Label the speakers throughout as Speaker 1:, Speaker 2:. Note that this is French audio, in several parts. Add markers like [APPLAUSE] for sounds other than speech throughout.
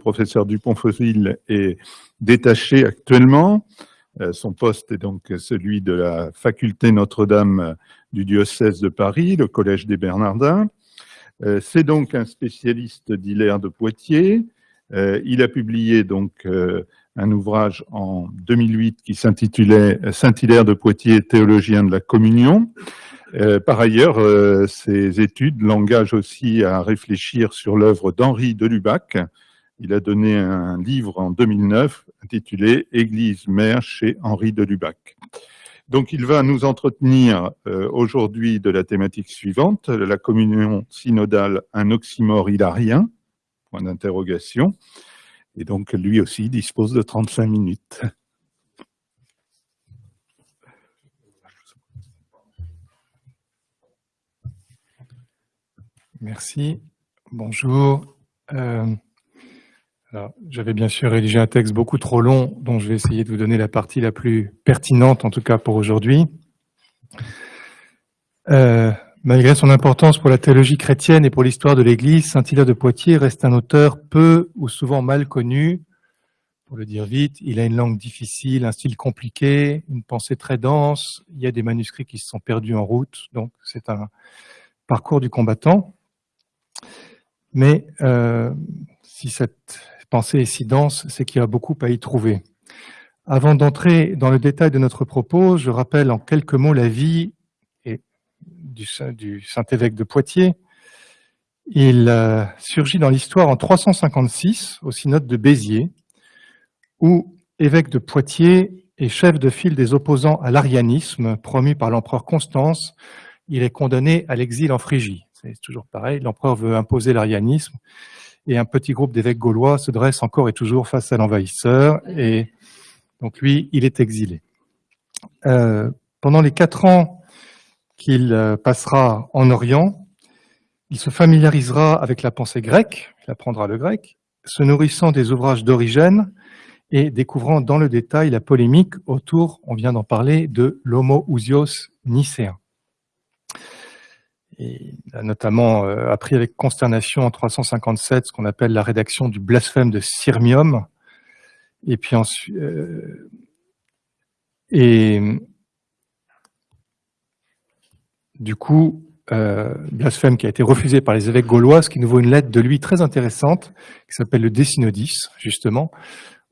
Speaker 1: professeur Dupont-Fossil est détaché actuellement. Euh, son poste est donc celui de la faculté Notre-Dame du diocèse de Paris, le Collège des Bernardins. Euh, c'est donc un spécialiste d'Hilaire de Poitiers. Euh, il a publié donc un ouvrage en 2008 qui s'intitulait Saint-Hilaire de Poitiers, théologien de la communion. par ailleurs, ses études l'engagent aussi à réfléchir sur l'œuvre d'Henri de Lubac, il a donné un livre en 2009 intitulé Église mère chez Henri de Lubac. Donc il va nous entretenir euh, aujourd'hui de la thématique suivante, la communion synodale, un oxymore hilarien, point d'interrogation. Et donc lui aussi dispose de 35 minutes.
Speaker 2: Merci. Bonjour. Euh, j'avais bien sûr rédigé un texte beaucoup trop long, dont je vais essayer de vous donner la partie la plus pertinente, en tout cas pour aujourd'hui. Euh, malgré son importance pour la théologie chrétienne et pour l'histoire de l'Église, Saint-Hilaire de Poitiers reste un auteur peu ou souvent mal connu. Pour le dire vite, il a une langue difficile, un style compliqué, une pensée très dense. Il y a des manuscrits qui se sont perdus en route, donc c'est un parcours du combattant. Mais euh, si cette pensée est si dense, c'est qu'il y a beaucoup à y trouver. Avant d'entrer dans le détail de notre propos, je rappelle en quelques mots la vie du, Saint-Évêque de Poitiers. Il euh, surgit dans l'histoire en 356 au synode de Béziers, où évêque de Poitiers et chef de file des opposants à l'arianisme, promu par l'empereur Constance, il est condamné à l'exil en Phrygie. C'est toujours pareil, l'empereur veut imposer l'arianisme et un petit groupe d'évêques gaulois se dresse encore et toujours face à l'envahisseur, et donc lui, il est exilé. Euh, pendant les quatre ans qu'il euh, passera en Orient, il se familiarisera avec la pensée grecque, il apprendra le grec, se nourrissant des ouvrages d'Origène et découvrant dans le détail la polémique autour, on vient d'en parler, de l'homo-ousios nicéen il a notamment euh, appris avec consternation en 357 ce qu'on appelle la rédaction du blasphème de Sirmium. Et puis ensuite, euh, et du coup, euh, blasphème qui a été refusé par les évêques gaulois, ce qui nous vaut une lettre de lui très intéressante, qui s'appelle le Décinodis, justement,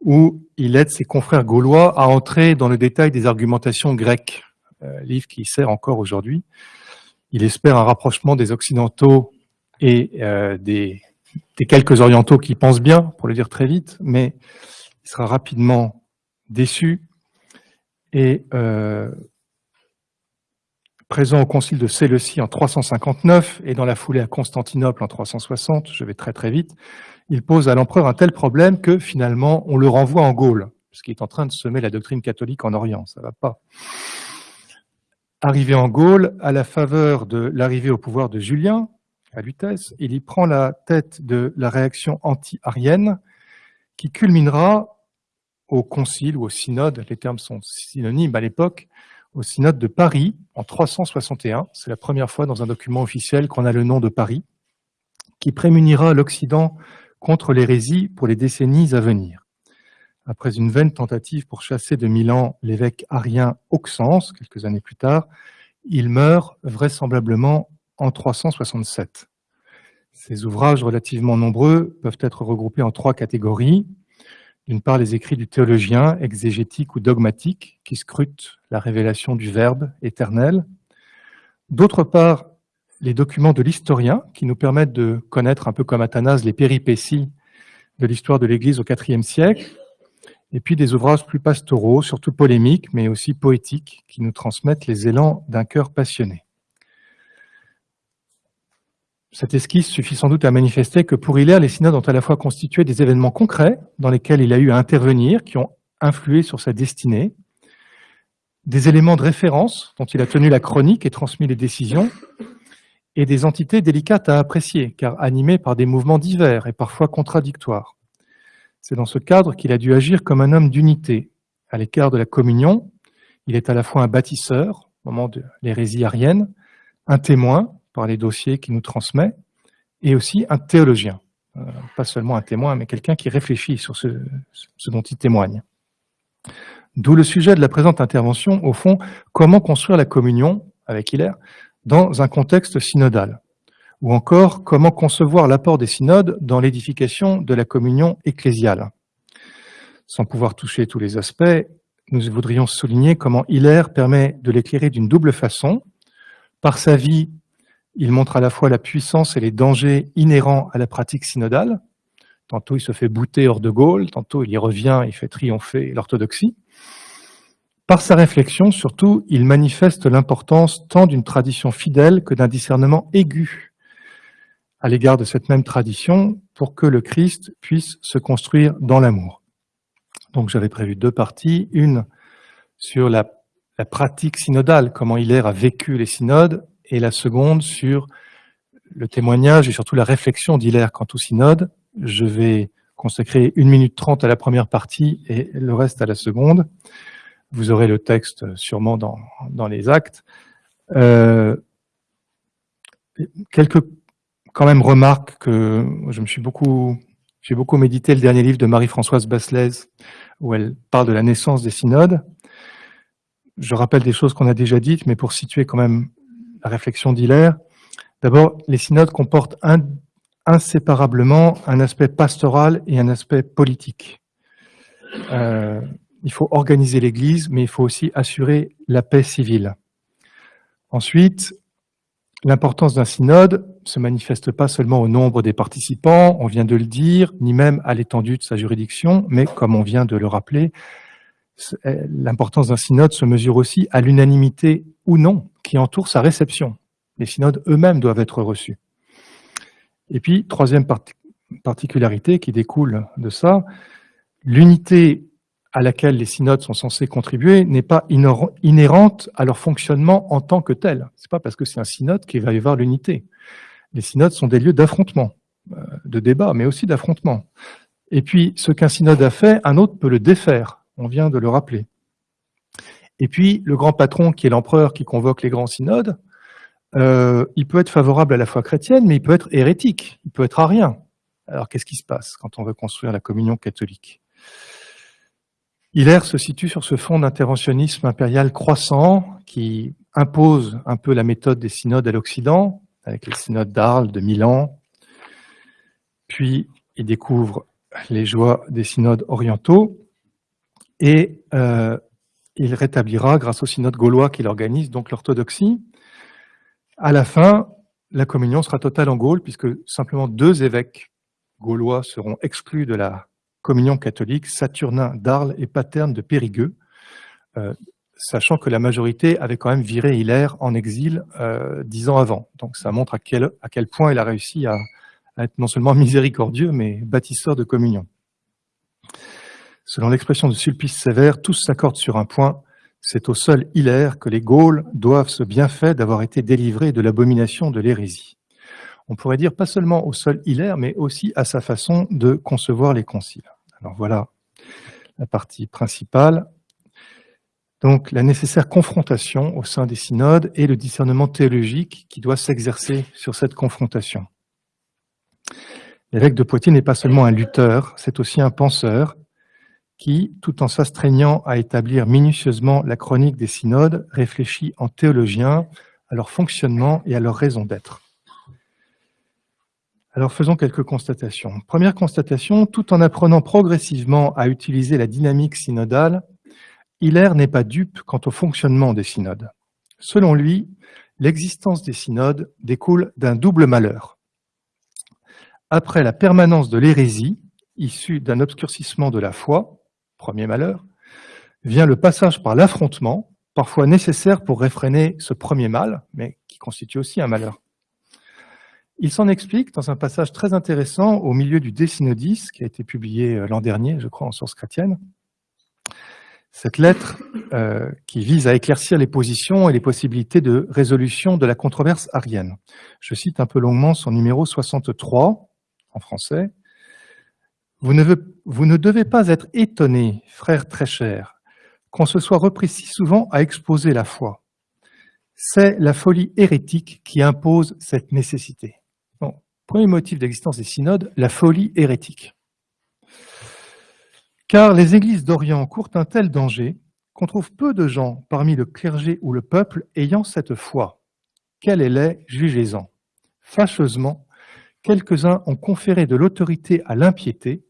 Speaker 2: où il aide ses confrères gaulois à entrer dans le détail des argumentations grecques, livre qui sert encore aujourd'hui. Il espère un rapprochement des Occidentaux et euh, des, quelques Orientaux qui pensent bien, pour le dire très vite, mais il sera rapidement déçu et euh, présent au concile de Séleucie en 359 et dans la foulée à Constantinople en 360, je vais très très vite, il pose à l'empereur un tel problème que finalement on le renvoie en Gaule, puisqu'il est en train de semer la doctrine catholique en Orient, ça va pas. Arrivé en Gaule, à la faveur de l'arrivée au pouvoir de Julien, à Lutèce, il y prend la tête de la réaction anti-arienne qui culminera au concile ou au synode, les termes sont synonymes à l'époque, au synode de Paris en 361. C'est la première fois dans un document officiel qu'on a le nom de Paris, qui prémunira l'Occident contre l'hérésie pour les décennies à venir après une vaine tentative pour chasser de Milan l'évêque arien Auxence, quelques années plus tard, il meurt vraisemblablement en 367. Ces ouvrages relativement nombreux peuvent être regroupés en trois catégories. D'une part, les écrits du théologien, exégétique ou dogmatique, qui scrutent la révélation du Verbe éternel. D'autre part, les documents de l'historien, qui nous permettent de connaître un peu comme Athanase les péripéties de l'histoire de l'Église au IVe siècle, et puis des ouvrages plus pastoraux, surtout polémiques, mais aussi poétiques, qui nous transmettent les élans d'un cœur passionné. Cette esquisse suffit sans doute à manifester que pour Hilaire, les synodes ont à la fois constitué des événements concrets dans lesquels il a eu à intervenir, qui ont influé sur sa destinée, des éléments de référence dont il a tenu la chronique et transmis les décisions, et des entités délicates à apprécier, car animées par des mouvements divers et parfois contradictoires. C'est dans ce cadre qu'il a dû agir comme un homme d'unité. À l'écart de la communion, il est à la fois un bâtisseur, au moment de l'hérésie arienne, un témoin par les dossiers qu'il nous transmet, et aussi un théologien. pas seulement un témoin, mais quelqu'un qui réfléchit sur ce, ce dont il témoigne. D'où le sujet de la présente intervention, au fond, comment construire la communion, avec Hilaire, dans un contexte synodal Ou encore, comment concevoir l'apport des synodes dans l'édification de la communion ecclésiale Sans pouvoir toucher tous les aspects, nous voudrions souligner comment Hilaire permet de l'éclairer d'une double façon. Par sa vie, il montre à la fois la puissance et les dangers inhérents à la pratique synodale. Tantôt il se fait bouter hors de Gaulle, tantôt il y revient, il fait triompher l'orthodoxie. Par sa réflexion, surtout, il manifeste l'importance tant d'une tradition fidèle que d'un discernement aigu à l'égard de cette même tradition pour que le Christ puisse se construire dans l'amour. Donc j'avais prévu deux parties, une sur la, pratique synodale, comment Hilaire a vécu les synodes, et la seconde sur le témoignage et surtout la réflexion d'Hilaire quant au synode. Je vais consacrer une minute trente à la première partie et le reste à la seconde. Vous aurez le texte sûrement dans, dans les actes. Euh, quelques quand même remarques que je me suis beaucoup, j'ai beaucoup médité le dernier livre de Marie-Françoise Basselès où elle parle de la naissance des synodes. Je rappelle des choses qu'on a déjà dites, mais pour situer quand même la réflexion d'Hilaire. D'abord, les synodes comportent inséparablement un aspect pastoral et un aspect politique. Euh, il faut organiser l'Église, mais il faut aussi assurer la paix civile. Ensuite, l'importance d'un synode se manifeste pas seulement au nombre des participants, on vient de le dire, ni même à l'étendue de sa juridiction, mais comme on vient de le rappeler, eh, l'importance d'un synode se mesure aussi à l'unanimité ou non qui entoure sa réception. Les synodes eux-mêmes doivent être reçus. Et puis, troisième particularité qui découle de ça, l'unité à laquelle les synodes sont censés contribuer n'est pas inhérente à leur fonctionnement en tant que tel. C'est pas parce que c'est un synode qu'il va y avoir l'unité. Les synodes sont des lieux d'affrontement, euh, de débat, mais aussi d'affrontement. Et puis, ce qu'un synode a fait, un autre peut le défaire. On vient de le rappeler. Et puis, le grand patron, qui est l'empereur qui convoque les grands synodes, euh, il peut être favorable à la foi chrétienne, mais il peut être hérétique, il peut être arien. Alors, qu'est-ce qui se passe quand on veut construire la communion catholique? Hilaire se situe sur ce fond d'interventionnisme impérial croissant qui impose un peu la méthode des synodes à l'Occident, avec les synodes d'Arles, de Milan. Puis, il découvre les joies des synodes orientaux et euh, il rétablira, grâce au synode gaulois qu'il organise, donc l'orthodoxie. À la fin, la communion sera totale en Gaule, puisque simplement deux évêques gaulois seront exclus de la communion catholique, Saturnin d'Arles et Paterne de Périgueux, euh, sachant que la majorité avait quand même viré Hilaire en exil euh, dix ans avant. Donc ça montre à quel, à point il a réussi à, être non seulement [LAUGHS] miséricordieux, mais bâtisseur de communion. Selon l'expression de Sulpice Sévère, tous s'accordent sur un point, c'est au seul Hilaire que les Gaules doivent ce bienfait d'avoir été délivrés de l'abomination de l'hérésie on pourrait dire pas seulement au seul Hilaire, mais aussi à sa façon de concevoir les conciles. Alors voilà la partie principale. Donc la nécessaire confrontation au sein des synodes et le discernement théologique qui doit s'exercer sur cette confrontation. L'évêque de Poitiers n'est pas seulement un lutteur, c'est aussi un penseur qui, tout en s'astreignant à établir minutieusement la chronique des synodes, réfléchit en théologien à leur fonctionnement et à leur raison d'être. Alors faisons quelques constatations. Première constatation, tout en apprenant progressivement à utiliser la dynamique synodale, Hilaire n'est pas dupe quant au fonctionnement des synodes. Selon lui, l'existence des synodes découle d'un double malheur. Après la permanence de l'hérésie, issue d'un obscurcissement de la foi, premier malheur, vient le passage par l'affrontement, parfois nécessaire pour réfréner ce premier mal, mais qui constitue aussi un malheur. Il s'en explique dans un passage très intéressant au milieu du Décynodis, qui a été publié euh, l'an dernier, je crois, en source chrétienne. Cette lettre euh, qui vise à éclaircir les positions et les possibilités de résolution de la controverse arienne. Je cite un peu longuement son numéro 63, en français. Vous ne, vous ne devez pas être étonnés, frères très chers, qu'on se soit repris si souvent à exposer la foi. C'est la folie hérétique qui impose cette nécessité. Premier motif d'existence des synodes, la folie hérétique. Car les églises d'Orient courent un tel danger qu'on trouve peu de gens parmi le clergé ou le peuple ayant cette foi. Quelle elle est, jugez-en. Fâcheusement, quelques-uns ont conféré de l'autorité à l'impiété,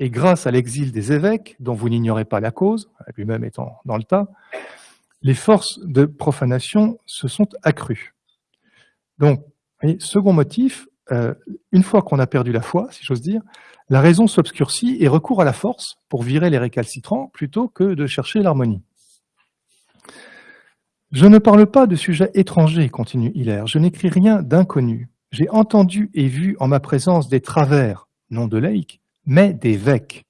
Speaker 2: et grâce à l'exil des évêques, dont vous n'ignorez pas la cause, lui-même étant dans le tas, les forces de profanation se sont accrues. Donc, second motif, euh, une fois qu'on a perdu la foi, si j'ose dire, la raison s'obscurcit et recourt à la force pour virer les récalcitrants plutôt que de chercher l'harmonie. Je ne parle pas de sujets étrangers, continue Hilaire, je n'écris rien d'inconnu. J'ai entendu et vu en ma présence des travers, non de laïcs, mais d'évêques.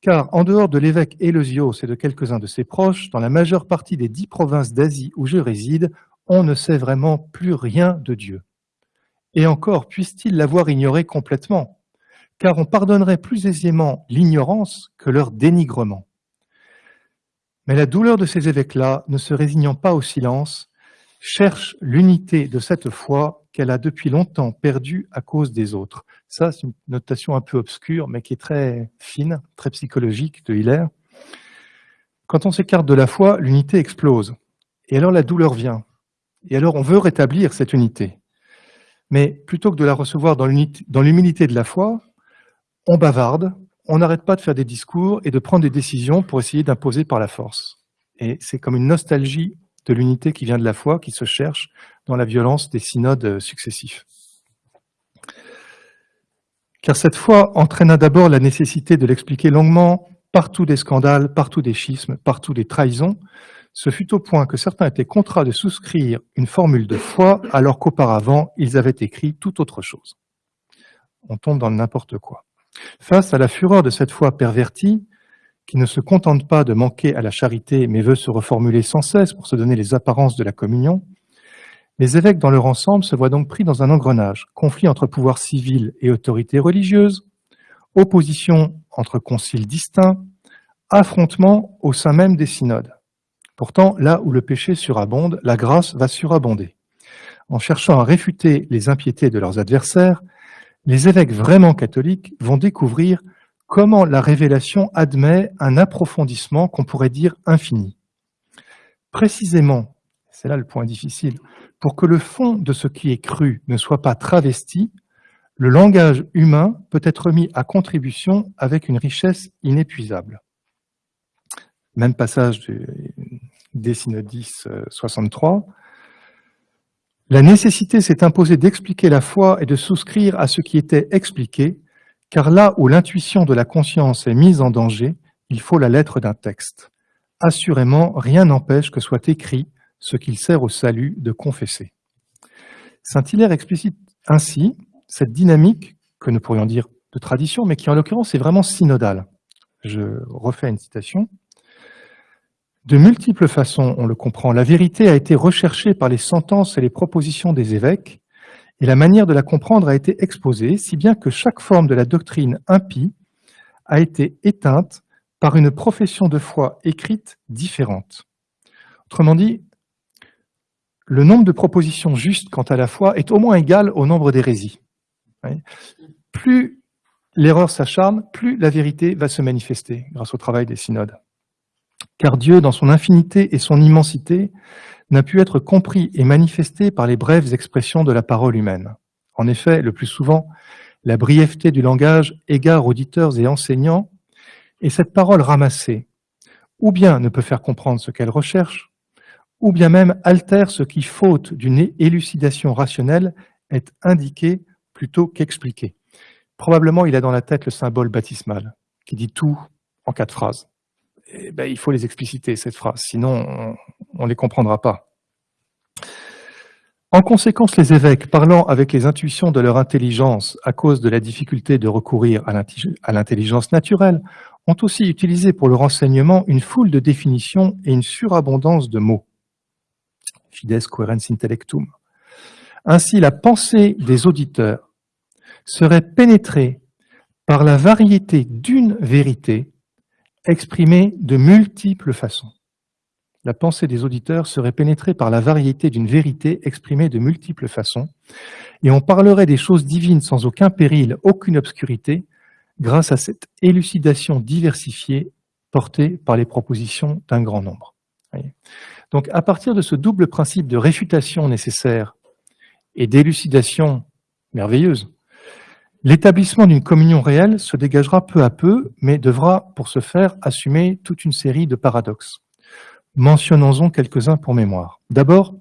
Speaker 2: Car en dehors de l'évêque Éleusios et de quelques-uns de ses proches, dans la majeure partie des dix provinces d'Asie où je réside, on ne sait vraiment plus rien de Dieu. Et encore, puisse-t-il l'avoir ignoré complètement Car on pardonnerait plus aisément l'ignorance que leur dénigrement. Mais la douleur de ces évêques-là, ne se résignant pas au silence, cherche l'unité de cette foi qu'elle a depuis longtemps perdue à cause des autres. Ça, c'est une notation un peu obscure, mais qui est très fine, très psychologique de Hiller. Quand on s'écarte de la foi, l'unité explose. Et alors la douleur vient. Et alors on veut rétablir cette unité. Mais plutôt que de la recevoir dans l'humilité de la foi, on bavarde, on n'arrête pas de faire des discours et de prendre des décisions pour essayer d'imposer par la force. Et c'est comme une nostalgie de l'unité qui vient de la foi, qui se cherche dans la violence des synodes successifs. Car cette foi entraîna d'abord la nécessité de l'expliquer longuement, partout des scandales, partout des schismes, partout des trahisons, ce fut au point que certains étaient contraints de souscrire une formule de foi alors qu'auparavant, ils avaient écrit tout autre chose. On tombe dans n'importe quoi. Face à la fureur de cette foi pervertie, qui ne se contente pas de manquer à la charité, mais veut se reformuler sans cesse pour se donner les apparences de la communion, les évêques dans leur ensemble se voient donc pris dans un engrenage, conflit entre pouvoir civil et autorité religieuse, opposition entre conciles distincts, affrontement au sein même des synodes. Pourtant, là où le péché surabonde, la grâce va surabonder. En cherchant à réfuter les impiétés de leurs adversaires, les évêques vraiment catholiques vont découvrir comment la révélation admet un approfondissement qu'on pourrait dire infini. Précisément, c'est là le point difficile, pour que le fond de ce qui est cru ne soit pas travesti, le langage humain peut être mis à contribution avec une richesse inépuisable. Même passage du, des synodis 63. La nécessité s'est imposée d'expliquer la foi et de souscrire à ce qui était expliqué, car là où l'intuition de la conscience est mise en danger, il faut la lettre d'un texte. Assurément, rien n'empêche que soit écrit ce qu'il sert au salut de confesser. Saint-Hilaire explicite ainsi cette dynamique que nous pourrions dire de tradition, mais qui en l'occurrence est vraiment synodale. Je refais une citation. De multiples façons, on le comprend, la vérité a été recherchée par les sentences et les propositions des évêques, et la manière de la comprendre a été exposée, si bien que chaque forme de la doctrine impie a été éteinte par une profession de foi écrite différente. Autrement dit, le nombre de propositions justes quant à la foi est au moins égal au nombre d'hérésies. Plus l'erreur s'acharne, plus la vérité va se manifester grâce au travail des synodes car Dieu, dans son infinité et son immensité, n'a pu être compris et manifesté par les brèves expressions de la parole humaine. En effet, le plus souvent, la brièveté du langage égare auditeurs et enseignants, et cette parole ramassée, ou bien ne peut faire comprendre ce qu'elle recherche, ou bien même altère ce qui, faute d'une élucidation rationnelle, est indiqué plutôt qu'expliqué. Probablement, il a dans la tête le symbole baptismal, qui dit tout en quatre phrases. Eh ben, il faut les expliciter, cette phrase, sinon on ne les comprendra pas. En conséquence, les évêques, parlant avec les intuitions de leur intelligence à cause de la difficulté de recourir à l'intelligence naturelle, ont aussi utilisé pour le renseignement une foule de définitions et une surabondance de mots. Fides coherens intellectum. Ainsi, la pensée des auditeurs serait pénétrée par la variété d'une vérité exprimée de multiples façons. la pensée des auditeurs serait pénétrée par la variété d'une vérité exprimée de multiples façons, et on parlerait des choses divines sans aucun péril, aucune obscurité, grâce à cette élucidation diversifiée portée par les propositions d'un grand nombre. Donc à partir de ce double principe de réfutation nécessaire et d'élucidation merveilleuse, l'établissement d'une communion réelle se dégagera peu à peu, mais devra pour ce faire assumer toute une série de paradoxes. Mentionnons-en quelques-uns pour mémoire. D'abord,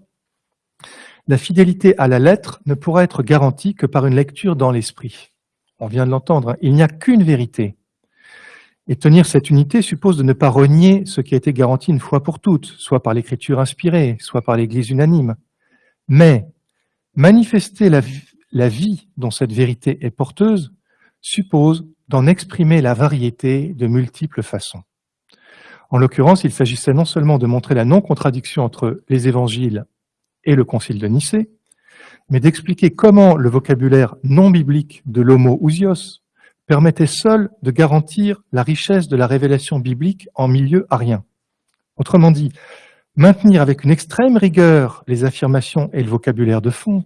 Speaker 2: la fidélité à la lettre ne pourra être garantie que par une lecture dans l'esprit. On vient de l'entendre, hein. il n'y a qu'une vérité. Et tenir cette unité suppose de ne pas renier ce qui a été garanti une fois pour toutes, soit par l'écriture inspirée, soit par l'Église unanime. Mais manifester la, la vie dont cette vérité est porteuse suppose d'en exprimer la variété de multiples façons. En l'occurrence, il s'agissait non seulement de montrer la non-contradiction entre les évangiles et le concile de Nicée, mais d'expliquer comment le vocabulaire non biblique de l'homo ousios permettait seul de garantir la richesse de la révélation biblique en milieu arien. Autrement dit, maintenir avec une extrême rigueur les affirmations et le vocabulaire de fond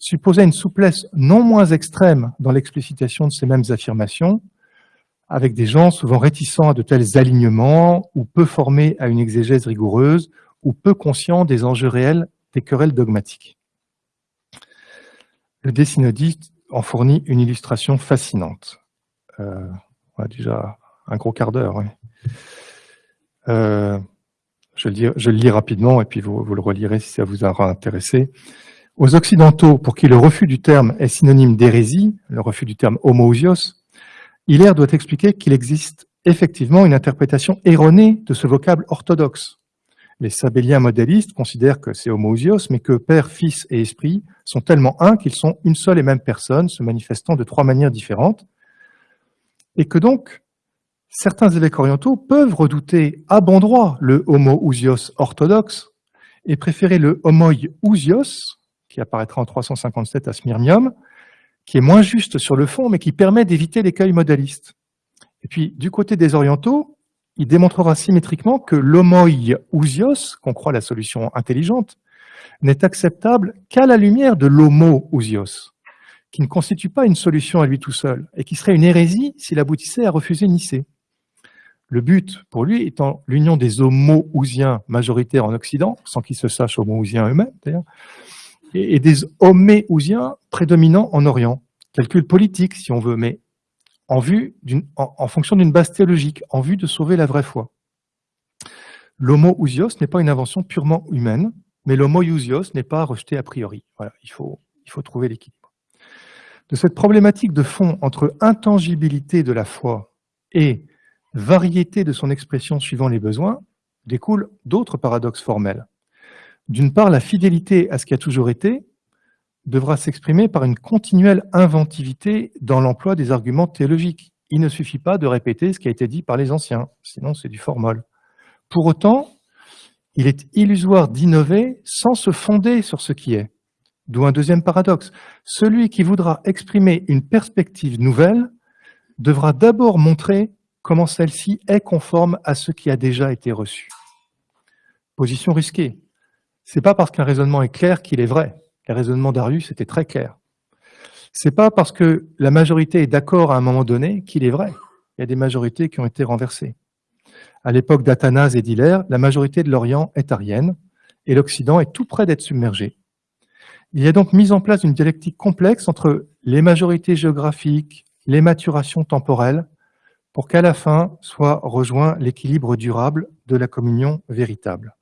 Speaker 2: supposait une souplesse non moins extrême dans l'explicitation de ces mêmes affirmations, avec des gens souvent réticents à de tels alignements, ou peu formés à une exégèse rigoureuse, ou peu conscients des enjeux réels des querelles dogmatiques. Le décynodiste en fournit une illustration fascinante. Euh, on a déjà un gros quart d'heure. Euh, je, le lis rapidement et puis vous, vous, le relirez si ça vous aura intéressé. Aux Occidentaux, pour qui le refus du terme est synonyme d'hérésie, le refus du terme homoousios, Hilaire doit expliquer qu'il existe effectivement une interprétation erronée de ce vocable orthodoxe. Les sabéliens modélistes considèrent que c'est homoousios, mais que Père, Fils et Esprit sont tellement un qu'ils sont une seule et même personne, se manifestant de trois manières différentes, et que donc certains évêques orientaux peuvent redouter à bon droit le homoousios orthodoxe et préférer le homoiousios, qui apparaîtra en 357 à Smyrnium, qui est moins juste sur le fond, mais qui permet d'éviter l'écueil modaliste. Et puis, du côté des orientaux, il démontrera symétriquement que l'homoiousios, qu'on croit la solution intelligente, n'est acceptable qu'à la lumière de l'homoousios, qui ne constitue pas une solution à lui tout seul, et qui serait une hérésie s'il aboutissait à refuser Nicée. Le but, pour lui, étant l'union des homoousiens majoritaires en Occident, sans qu'ils se sachent homoousiens eux-mêmes d'ailleurs, et, des homéousiens prédominants en Orient. Calcul politique, si on veut, mais en, fonction d'une base théologique, en vue de sauver la vraie foi. L'homoousios n'est pas une invention purement humaine, mais l'homoousios n'est pas rejeté a priori. Il faut trouver l'équilibre. De cette problématique de fond entre intangibilité de la foi et variété de son expression suivant les besoins, découlent d'autres paradoxes formels. D'une part, la fidélité à ce qui a toujours été devra s'exprimer par une continuelle inventivité dans l'emploi des arguments théologiques. Il ne suffit pas de répéter ce qui a été dit par les anciens, sinon c'est du formol. Pour autant, il est illusoire d'innover sans se fonder sur ce qui est. D'où un deuxième paradoxe. Celui qui voudra exprimer une perspective nouvelle devra d'abord montrer comment celle-ci est conforme à ce qui a déjà été reçu. Position risquée, c'est pas parce qu'un raisonnement est clair qu'il est vrai. Le raisonnement d'Arius était très clair. C'est pas parce que la majorité est d'accord à un moment donné qu'il est vrai. Il y a des majorités qui ont été renversées. À l'époque d'Athanase et d'Hilaire, la majorité de l'Orient est arienne et l'Occident est tout près d'être submergé. Il y a donc mis en place une dialectique complexe entre les majorités géographiques, les maturations temporelles, pour qu'à la fin soit rejoint l'équilibre durable de la communion véritable.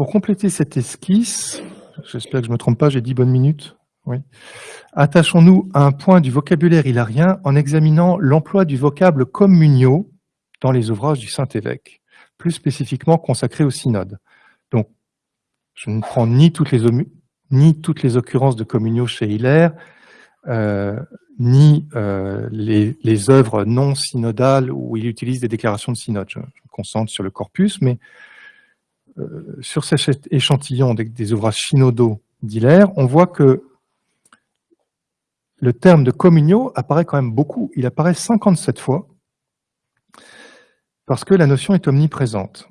Speaker 2: Pour compléter cette esquisse, j'espère que je ne me trompe pas, j'ai dit bonne minute. Oui. Attachons-nous à un point du vocabulaire hilarien en examinant l'emploi du vocable communio dans les ouvrages du Saint-Évêque, plus spécifiquement consacrés au synode. Donc, je ne prends ni toutes les, ni toutes les occurrences de communio chez Hilaire, euh, ni euh, les, œuvres non synodales où il utilise des déclarations de synode. Je, je me concentre sur le corpus, mais sur cet échantillon des, ouvrages synodaux d'Hilaire, on voit que le terme de communio apparaît quand même beaucoup. Il apparaît 57 fois. parce que la notion est omniprésente.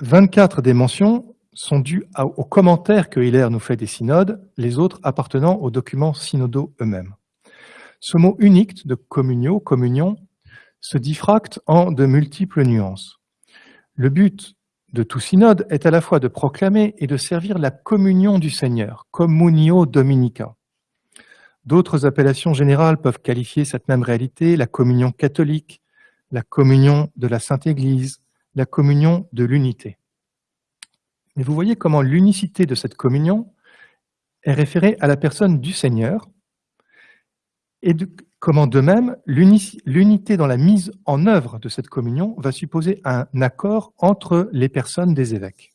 Speaker 2: 24 des mentions sont dues aux commentaires que Hilaire nous fait des synodes, les autres appartenant aux documents synodaux eux-mêmes. Ce mot unique de communio, communion, se diffracte en de multiples nuances. Le but de tout synode est à la fois de proclamer et de servir la communion du Seigneur, communio dominica. D'autres appellations générales peuvent qualifier cette même réalité, la communion catholique, la communion de la Sainte Église, la communion de l'unité. Mais vous voyez comment l'unicité de cette communion est référée à la personne du Seigneur, et comment de même l'unité dans la mise en œuvre de cette communion va supposer un accord entre les personnes des évêques.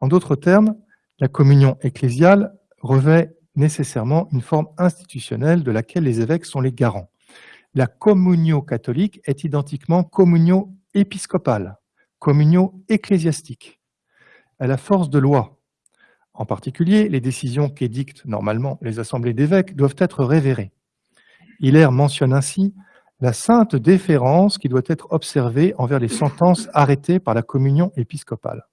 Speaker 2: En d'autres termes, la communion ecclésiale revêt nécessairement une forme institutionnelle de laquelle les évêques sont les garants. La communio catholique est identiquement communio épiscopale, communio ecclésiastique. Elle a force de loi. En particulier, les décisions qu'édictent normalement les assemblées d'évêques doivent être révérées. Hilaire mentionne ainsi la sainte déférence qui doit être observée envers les sentences arrêtées par la communion épiscopale.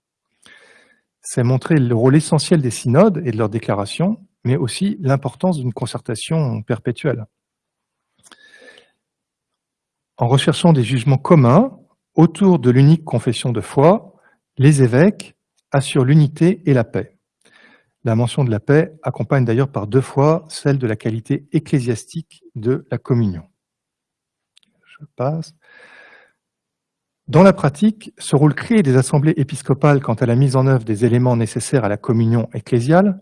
Speaker 2: C'est montrer le rôle essentiel des synodes et de leurs déclarations, mais aussi l'importance d'une concertation perpétuelle. En recherchant des jugements communs autour de l'unique confession de foi, les évêques assurent l'unité et la paix. La mention de la paix accompagne d'ailleurs par deux fois celle de la qualité ecclésiastique de la communion. Je passe. Dans la pratique, ce rôle clé des assemblées épiscopales quant à la mise en œuvre des éléments nécessaires à la communion ecclésiale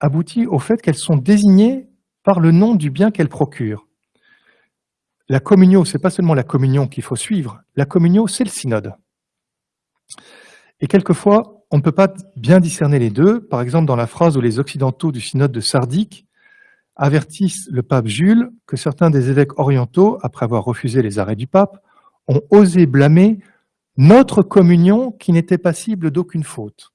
Speaker 2: aboutit au fait qu'elles sont désignées par le nom du bien qu'elles procurent. La communion, ce n'est pas seulement la communion qu'il faut suivre, la communion, c'est le synode. Et quelquefois, on ne peut pas bien discerner les deux. Par exemple, dans la phrase où les Occidentaux du synode de Sardique avertissent le pape Jules que certains des évêques orientaux, après avoir refusé les arrêts du pape, ont osé blâmer notre communion qui n'était passible d'aucune faute.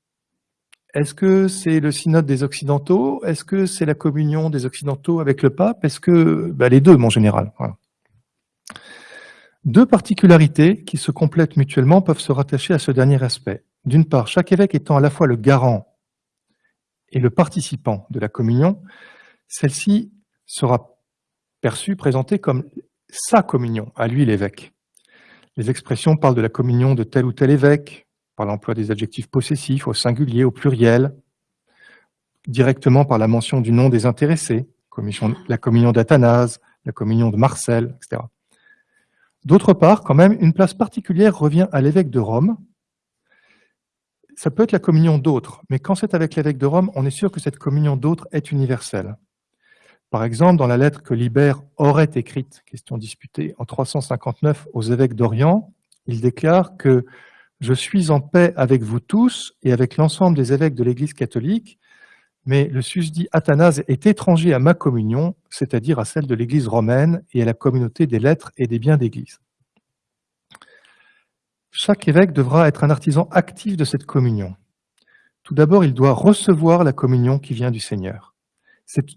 Speaker 2: Est-ce que c'est le synode des Occidentaux? Est-ce que c'est la communion des Occidentaux avec le pape? Est-ce que... Ben, les deux, mon général. Deux particularités qui se complètent mutuellement peuvent se rattacher à ce dernier aspect. D'une part, chaque évêque étant à la fois le garant et le participant de la communion, celle-ci sera perçue, présentée comme sa communion, à lui l'évêque. Les expressions parlent de la communion de tel ou tel évêque, par l'emploi des adjectifs possessifs au singulier, au pluriel, directement par la mention du nom des intéressés, la communion d'Athanase, la communion de Marcel, etc. D'autre part, quand même, une place particulière revient à l'évêque de Rome, ça peut être la communion d'autres, mais quand c'est avec l'évêque de Rome, on est sûr que cette communion d'autres est universelle. Par exemple, dans la lettre que Libère aurait écrite, question disputée, en 359 aux évêques d'Orient, il déclare que « Je suis en paix avec vous tous et avec l'ensemble des évêques de l'Église catholique, mais le susdit Athanase est étranger à ma communion, c'est-à-dire à celle de l'Église romaine et à la communauté des lettres et des biens d'Église. » Chaque évêque devra être un artisan actif de cette communion. Tout d'abord, il doit recevoir la communion qui vient du Seigneur.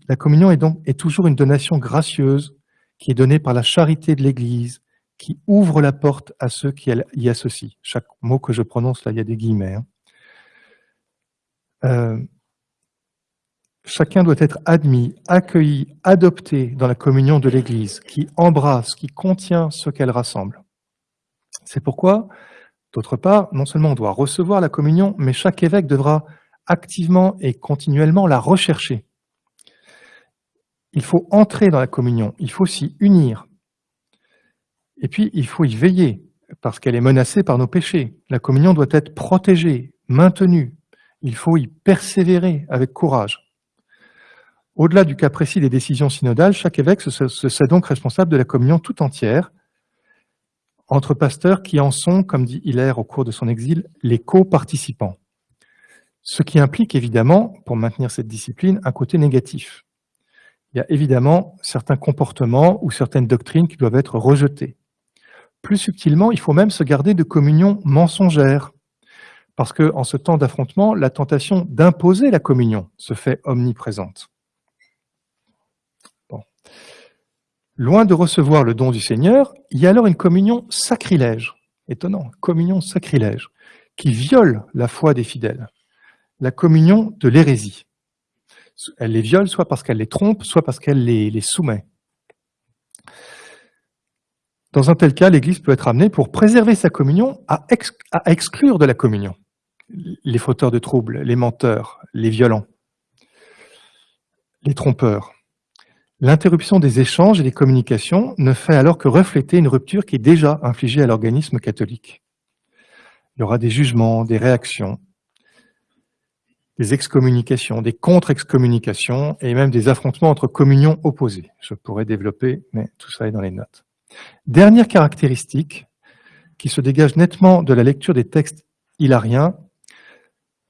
Speaker 2: La communion est donc toujours une donation gracieuse qui est donnée par la charité de l'Église, qui ouvre la porte à ceux qui y associent. Chaque mot que je prononce, là, il y a des guillemets. Hein. Euh, chacun doit être admis, accueilli, adopté dans la communion de l'Église, qui embrasse, qui contient ce qu'elle rassemble. C'est pourquoi, d'autre part, non seulement on doit recevoir la communion, mais chaque évêque devra activement et continuellement la rechercher. Il faut entrer dans la communion, il faut s'y unir. Et puis, il faut y veiller, parce qu'elle est menacée par nos péchés. La communion doit être protégée, maintenue. Il faut y persévérer avec courage. Au-delà du cas précis des décisions synodales, chaque évêque se sait donc responsable de la communion tout entière, entre pasteurs qui en sont, comme dit Hilaire au cours de son exil, les co-participants. Ce qui implique évidemment, pour maintenir cette discipline, un côté négatif. Il y a évidemment certains comportements ou certaines doctrines qui doivent être rejetées. Plus subtilement, il faut même se garder de communion mensongère, parce qu'en ce temps d'affrontement, la tentation d'imposer la communion se fait omniprésente. Loin de recevoir le don du Seigneur, il y a alors une communion sacrilège, Étonnant, communion sacrilège, qui viole la foi des fidèles. La communion de l'hérésie. Elle les viole soit parce qu'elle les trompe, soit parce qu'elle les, soumet. Dans un tel cas, l'Église peut être amenée, pour préserver sa communion, à, à exclure de la communion les fauteurs de troubles, les menteurs, les violents, les trompeurs. L'interruption des échanges et des communications ne fait alors que refléter une rupture qui est déjà infligée à l'organisme catholique. Il y aura des jugements, des réactions, des excommunications, des contre-excommunications et même des affrontements entre communions opposées. Je pourrais développer, mais tout ça est dans les notes. Dernière caractéristique qui se dégage nettement de la lecture des textes hilariens,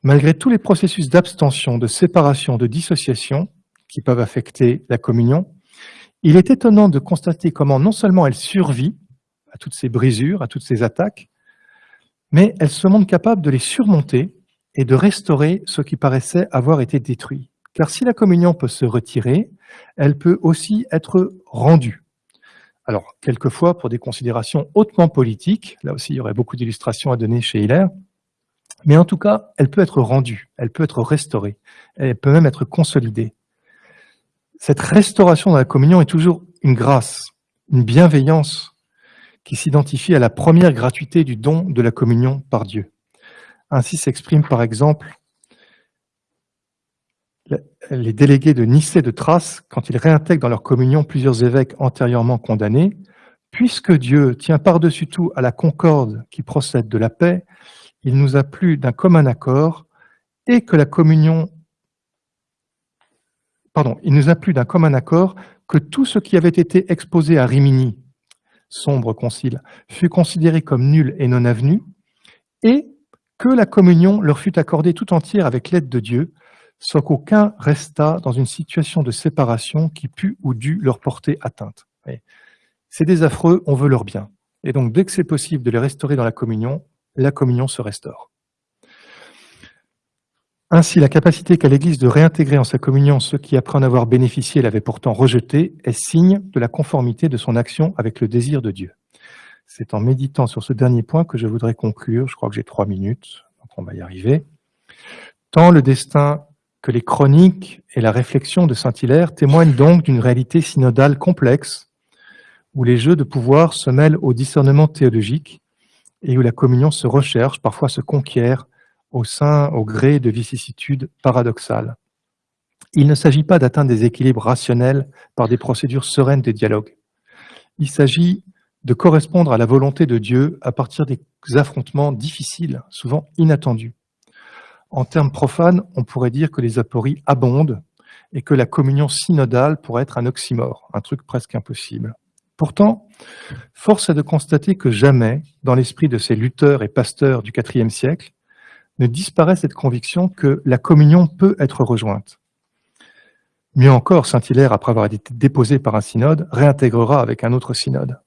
Speaker 2: malgré tous les processus d'abstention, de séparation, de dissociation, qui peuvent affecter la communion, il est étonnant de constater comment non seulement elle survit à toutes ces brisures, à toutes ces attaques, mais elle se montre capable de les surmonter et de restaurer ce qui paraissait avoir été détruit. Car si la communion peut se retirer, elle peut aussi être rendue. Alors, quelquefois, pour des considérations hautement politiques, là aussi il y aurait beaucoup d'illustrations à donner chez Hilaire, mais en tout cas, elle peut être rendue, elle peut être restaurée, elle peut même être consolidée cette restauration de la communion est toujours une grâce, une bienveillance qui s'identifie à la première gratuité du don de la communion par Dieu. Ainsi s'expriment par exemple les délégués de Nicée de Thrace quand ils réintègrent dans leur communion plusieurs évêques antérieurement condamnés. Puisque Dieu tient par-dessus tout à la concorde qui procède de la paix, il nous a plu d'un commun accord et que la communion il nous a plu d'un commun accord que tout ce qui avait été exposé à Rimini, sombre concile, fut considéré comme nul et non avenu, et que la communion leur fut accordée tout entière avec l'aide de Dieu, sans qu'aucun restât dans une situation de séparation qui pût ou dût leur porter atteinte. C'est des affreux, on veut leur bien. Et donc, dès que c'est possible de les restaurer dans la communion, la communion se restaure. Ainsi, la capacité qu'a l'Église de réintégrer en sa communion ceux qui, après en avoir bénéficié, l'avaient pourtant rejeté, est signe de la conformité de son action avec le désir de Dieu. C'est en méditant sur ce dernier point que je voudrais conclure. Je crois que j'ai trois minutes, donc on va y arriver. Tant le destin que les chroniques et la réflexion de Saint-Hilaire témoignent donc d'une réalité synodale complexe, où les jeux de pouvoir se mêlent au discernement théologique et où la communion se recherche, parfois se conquiert, au sein, au gré de vicissitudes paradoxales. Il ne s'agit pas d'atteindre des équilibres rationnels par des procédures sereines de dialogue. Il s'agit de correspondre à la volonté de Dieu à partir des affrontements difficiles, souvent inattendus. En termes profanes, on pourrait dire que les apories abondent et que la communion synodale pourrait être un oxymore, un truc presque impossible. Pourtant, force est de constater que jamais, dans l'esprit de ces lutteurs et pasteurs du IVe siècle, ne disparaît cette conviction que la communion peut être rejointe. Mieux encore, Saint-Hilaire, après avoir été déposé par un synode, réintégrera avec un autre synode.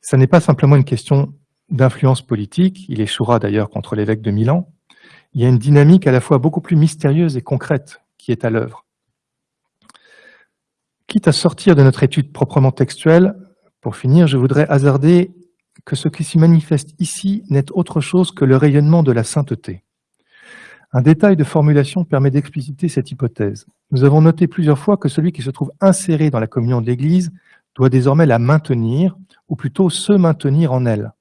Speaker 2: Ce n'est pas simplement une question d'influence politique, il échouera d'ailleurs contre l'évêque de Milan, il y a une dynamique à la fois beaucoup plus mystérieuse et concrète qui est à l'œuvre. Quitte à sortir de notre étude proprement textuelle, pour finir, je voudrais hasarder que ce qui s'y manifeste ici n'est autre chose que le rayonnement de la sainteté. Un détail de formulation permet d'expliciter cette hypothèse. Nous avons noté plusieurs fois que celui qui se trouve inséré dans la communion de l'Église doit désormais la maintenir, ou plutôt se maintenir en elle.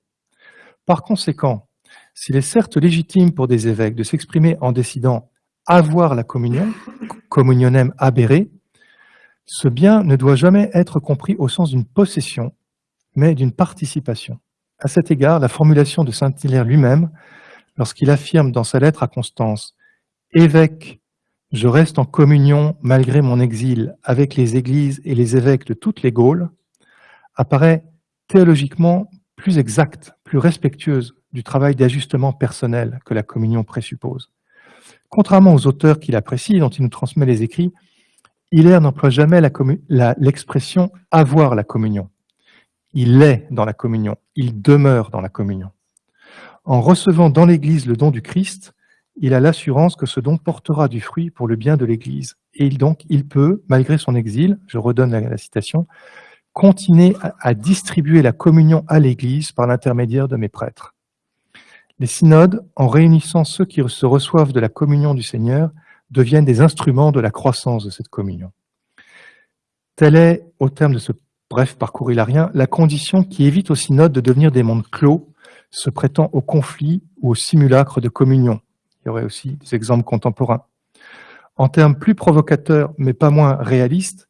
Speaker 2: Par conséquent, s'il est certes légitime pour des évêques de s'exprimer en décidant avoir la communion, communionem aberré, ce bien ne doit jamais être compris au sens d'une possession, mais d'une participation. À cet égard, la formulation de Saint-Hilaire lui-même, lorsqu'il affirme dans sa lettre à Constance « Évêque, je reste en communion malgré mon exil avec les églises et les évêques de toutes les Gaules », apparaît théologiquement plus exacte, plus respectueuse du travail d'ajustement personnel que la communion présuppose. Contrairement aux auteurs qu'il apprécie, dont il nous transmet les écrits, Hilaire n'emploie jamais l'expression « avoir la communion ». Il est dans la communion, il demeure dans la communion. En recevant dans l'Église le don du Christ, il a l'assurance que ce don portera du fruit pour le bien de l'Église. Et donc, il peut, malgré son exil, je redonne la, citation, continuez à, à distribuer la communion à l'Église par l'intermédiaire de mes prêtres. Les synodes, en réunissant ceux qui se reçoivent de la communion du Seigneur, deviennent des instruments de la croissance de cette communion. Telle est, au terme de ce bref parcours hilarien, la condition qui évite aux synodes de devenir des mondes clos, se prêtant au conflit ou au simulacre de communion. Il y aurait aussi des exemples contemporains. En termes plus provocateurs, mais pas moins réalistes,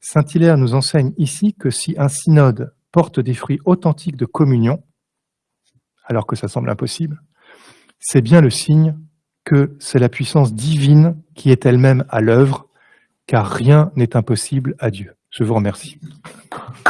Speaker 2: Saint-Hilaire nous enseigne ici que si un synode porte des fruits authentiques de communion, alors que ça semble impossible, c'est bien le signe que c'est la puissance divine qui est elle-même à l'œuvre, car rien n'est impossible à Dieu. Je vous remercie.